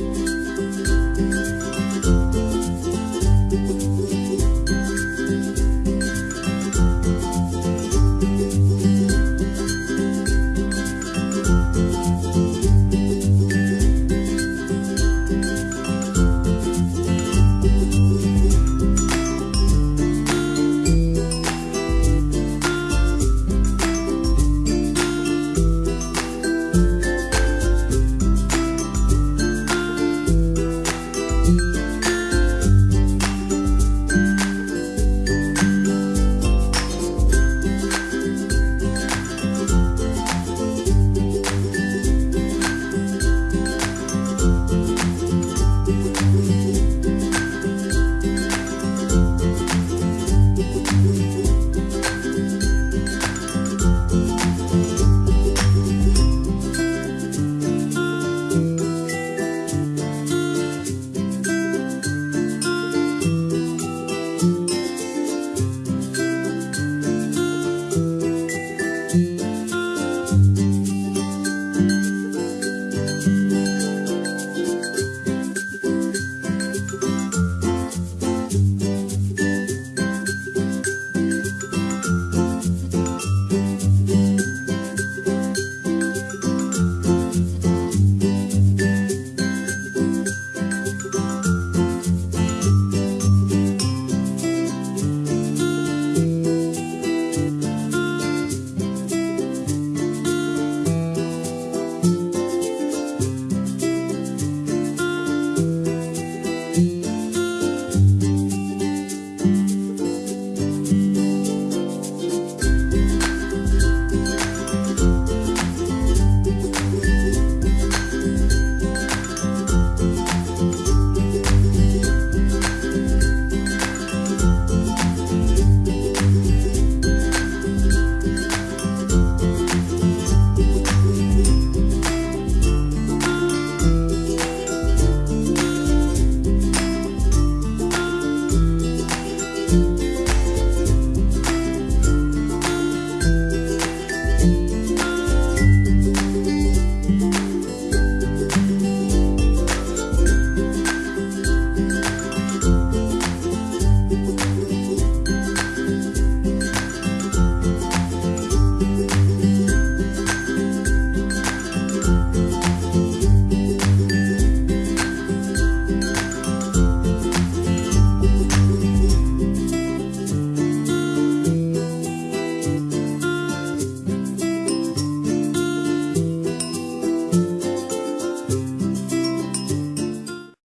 Bye.